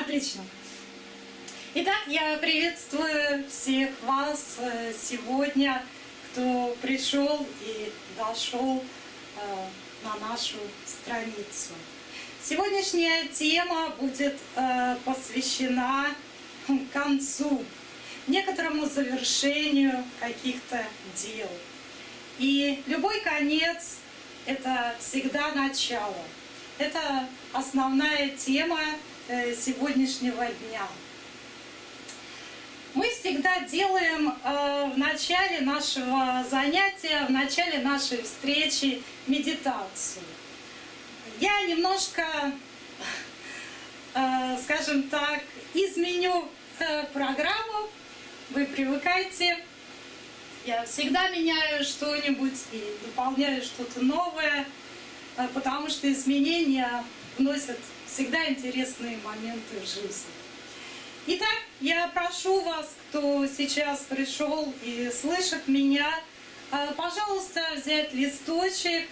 Отлично. Итак, я приветствую всех вас э, сегодня, кто пришел и дошел э, на нашу страницу. Сегодняшняя тема будет э, посвящена концу, некоторому завершению каких-то дел. И любой конец – это всегда начало. Это основная тема сегодняшнего дня. Мы всегда делаем э, в начале нашего занятия, в начале нашей встречи медитацию. Я немножко, э, скажем так, изменю э, программу. Вы привыкайте. Я всегда меняю что-нибудь и дополняю что-то новое, потому что изменения вносят всегда интересные моменты в жизнь. Итак, я прошу вас, кто сейчас пришел и слышит меня, э, пожалуйста, взять листочек,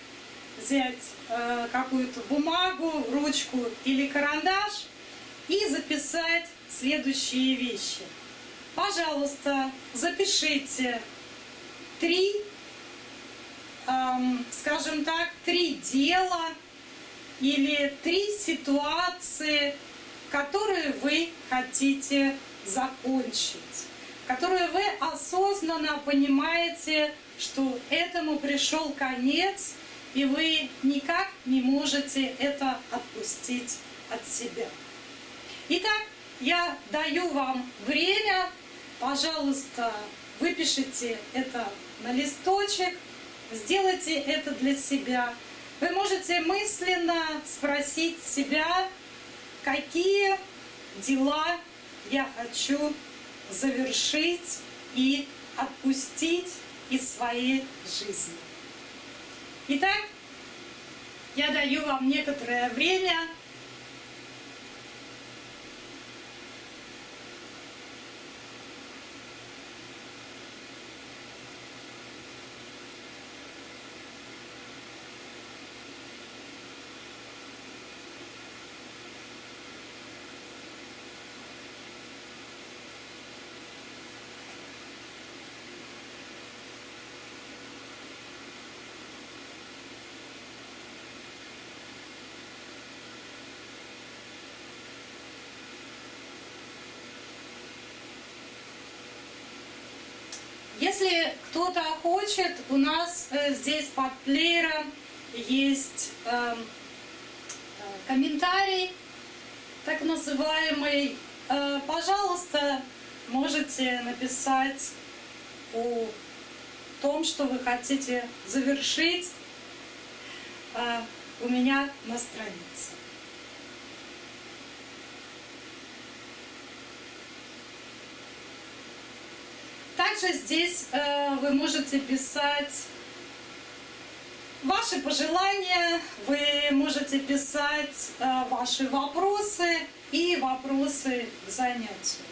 взять э, какую-то бумагу, ручку или карандаш и записать следующие вещи. Пожалуйста, запишите три, эм, скажем так, три дела или три ситуации, которые вы хотите закончить, которые вы осознанно понимаете, что этому пришел конец, и вы никак не можете это отпустить от себя. Итак, я даю вам время, пожалуйста, выпишите это на листочек, сделайте это для себя. Вы можете мысленно спросить себя, какие дела я хочу завершить и отпустить из своей жизни. Итак, я даю вам некоторое время Если кто-то хочет, у нас э, здесь под плеером есть эм, э, комментарий, так называемый. Э, пожалуйста, можете написать о том, что вы хотите завершить у меня на странице. Также здесь э, вы можете писать ваши пожелания, вы можете писать э, ваши вопросы и вопросы к занятию.